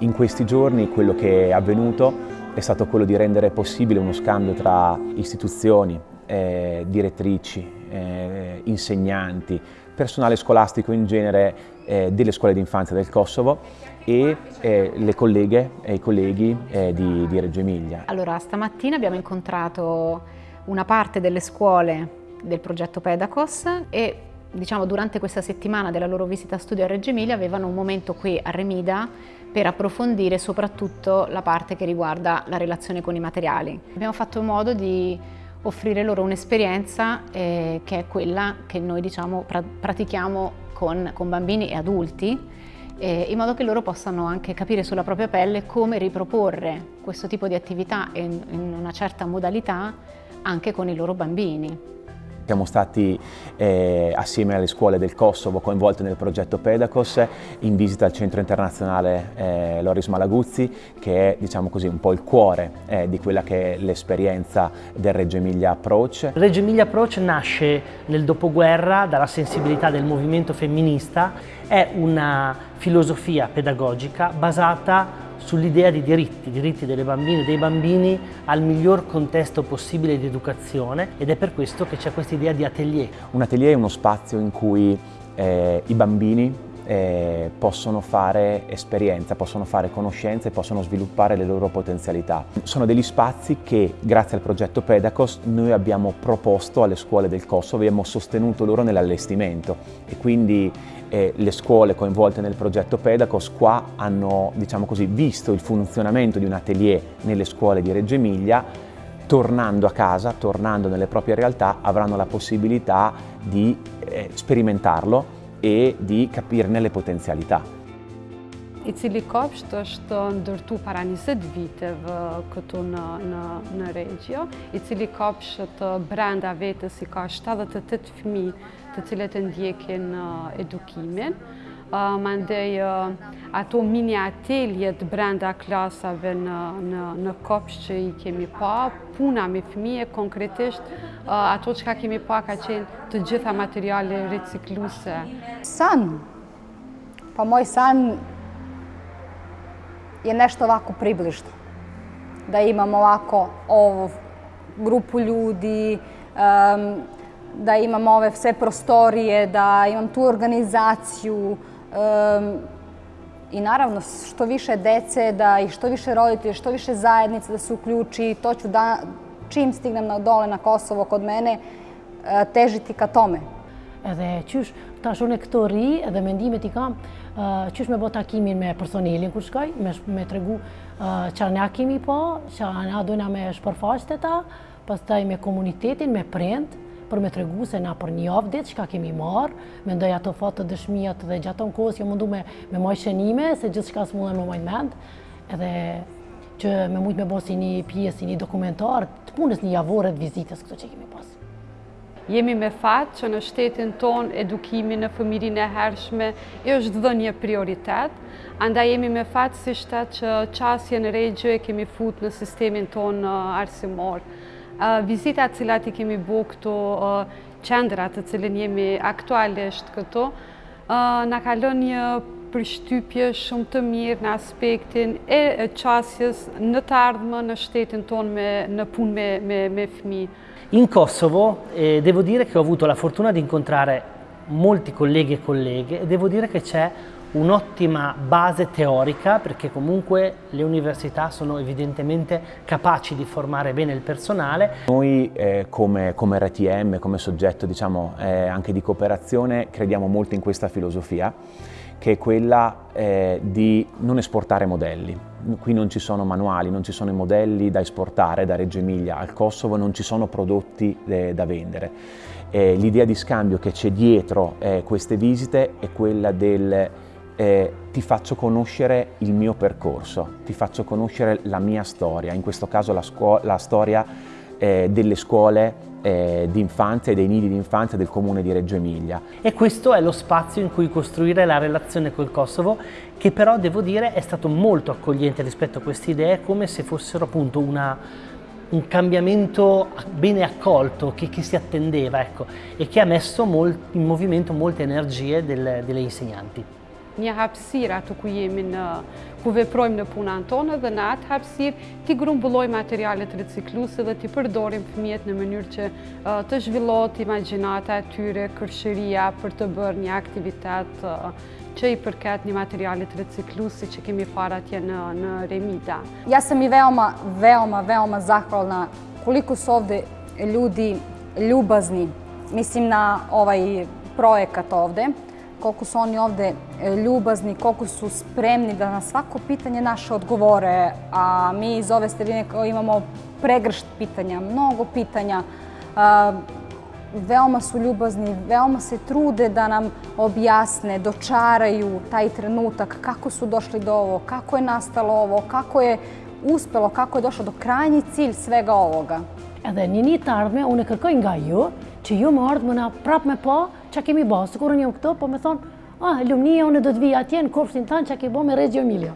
In questi giorni quello che è avvenuto è stato quello di rendere possibile uno scambio tra istituzioni, eh, direttrici, eh, insegnanti, personale scolastico in genere eh, delle scuole d'infanzia del Kosovo e eh, le colleghe e i colleghi eh, di, di Reggio Emilia. Allora, stamattina abbiamo incontrato una parte delle scuole del progetto Pedacos e diciamo, durante questa settimana della loro visita studio a Reggio Emilia avevano un momento qui a Remida per approfondire soprattutto la parte che riguarda la relazione con i materiali. Abbiamo fatto in modo di offrire loro un'esperienza eh, che è quella che noi diciamo, pra pratichiamo con, con, bambini e adulti eh, in modo che loro possano anche capire sulla propria pelle come riproporre questo tipo di attività in, in una certa modalità anche con i loro bambini. Siamo stati eh, assieme alle scuole del Kosovo coinvolte nel progetto Pedacos in visita al centro internazionale eh, Loris Malaguzzi che è diciamo così, un po' il cuore eh, di quella che è l'esperienza del Reggio Emilia Approach. Reggio Emilia Approach nasce nel dopoguerra dalla sensibilità del movimento femminista, è una filosofia pedagogica basata sull'idea di diritti, diritti delle bambine e dei bambini al miglior contesto possibile di educazione ed è per questo che c'è questa idea di atelier. Un atelier è uno spazio in cui eh, i bambini eh, possono fare esperienza, possono fare conoscenze possono sviluppare le loro potenzialità. Sono degli spazi che grazie al progetto Pedacos noi abbiamo proposto alle scuole del Kosovo, abbiamo sostenuto loro nell'allestimento e quindi eh, le scuole coinvolte nel progetto Pedacos qua hanno diciamo così, visto il funzionamento di un atelier nelle scuole di Reggio Emilia tornando a casa, tornando nelle proprie realtà, avranno la possibilità di eh, sperimentarlo e di capirne le potenzialità. I cili kopsht është ndërtu para 20 viteve këtu në, në, në regjo, i cili kopsht brenda vetës i ka 78 fëmi të cilët e ndjekin edukimin. Mandej ato mini ateljet brenda klasave në, në, në kopsh që i kemi pa, puna me fëmije, konkretisht ato që ka kemi pa ka qenë të gjitha materiale recikluse. San, pa moj san je nešto ovako približno. Da imamo ovako ovu grupu ljudi, da imam ove sve prostorije, da imam tu organizaciju, I naravno, što više dece, da i što više roditelja, što više zajednice da se uključi, to ću da, čim stignem na dole na Kosovo kod mene, težiti ka tome. Edhe qysh, tash unë këto ri edhe mendimet i kam, qysh me bo takimin me personelin kur shkoj, me, me tregu që ne kemi po, që ne dojna me shpërfaqët e ta, pas taj me komunitetin, me prindë, për me tregu se na për një javë ditë ka kemi marë, me ndoj ato fatë të dëshmijat dhe gjatë në kohës jo mundu me, me moj shenime, se gjithë shka së mundën me mojnë mend, edhe që me mujtë me bo si një pjesë, si një dokumentar, të punës një javore të vizitës këto që kemi pasë. Jemi me fatë që në shtetin ton edukimi në fëmirin e hershme e është dhe një prioritet, anda jemi me fatë si shtet që qasje në regjë e kemi fut në sistemin ton arsimor. Vizitat cilat i kemi bu këto qendrat të cilin jemi aktualisht këto, në kalon një përshtypje shumë të mirë në aspektin e qasjes në të ardhme në shtetin tonë në punë me, me, me fmi. In Kosovo eh, devo dire che ho avuto la fortuna di incontrare molti colleghi e colleghe e devo dire che c'è un'ottima base teorica perché comunque le università sono evidentemente capaci di formare bene il personale. Noi eh, come, come, RTM, come soggetto diciamo, eh, anche di cooperazione crediamo molto in questa filosofia che è quella eh, di non esportare modelli. Qui non ci sono manuali, non ci sono modelli da esportare da Reggio Emilia al Kosovo, non ci sono prodotti eh, da vendere. Eh, L'idea di scambio che c'è dietro eh, queste visite è quella del eh, ti faccio conoscere il mio percorso, ti faccio conoscere la mia storia, in questo caso la, la storia eh, delle scuole eh, di e dei nidi di infanzia del comune di Reggio Emilia. E questo è lo spazio in cui costruire la relazione col Kosovo, che però devo dire è stato molto accogliente rispetto a queste idee, come se fossero appunto una, un cambiamento bene accolto che, che si attendeva ecco, e che ha messo in movimento molte energie del, delle insegnanti. Një hapsira të ku jemi në ku veprojmë në punën tonë dhe në atë hapësirë ti grumbullojmë materialet recikluse dhe ti përdorim fëmijët në mënyrë që të zhvillot imaginata e tyre, kërshëria për të bërë një aktivitet që i përket një materialit reciklusi që kemi fara atje në, në Remida. Ja sam i veoma, veoma, veoma zahvalna koliko su ovde ljudi ljubazni, mislim na ovaj projekat ovde, koliko su oni ovde e, ljubazni, koliko su spremni da na svako pitanje naše odgovore, a mi iz ove sredine imamo pregršt pitanja, mnogo pitanja, e, veoma su ljubazni, veoma se trude da nam objasne, dočaraju taj trenutak, kako su došli do ovo, kako je nastalo ovo, kako je uspelo, kako je došlo do krajnji cilj svega ovoga. Edhe një një tarme, unë e kërkoj nga ju, që ju më ardhme na prap me po, që kemi bo, së kurën jam këto, po me thonë, ah, lumnia, unë do të vija atje në korpsin tanë që ke bo me Reggio Emilia.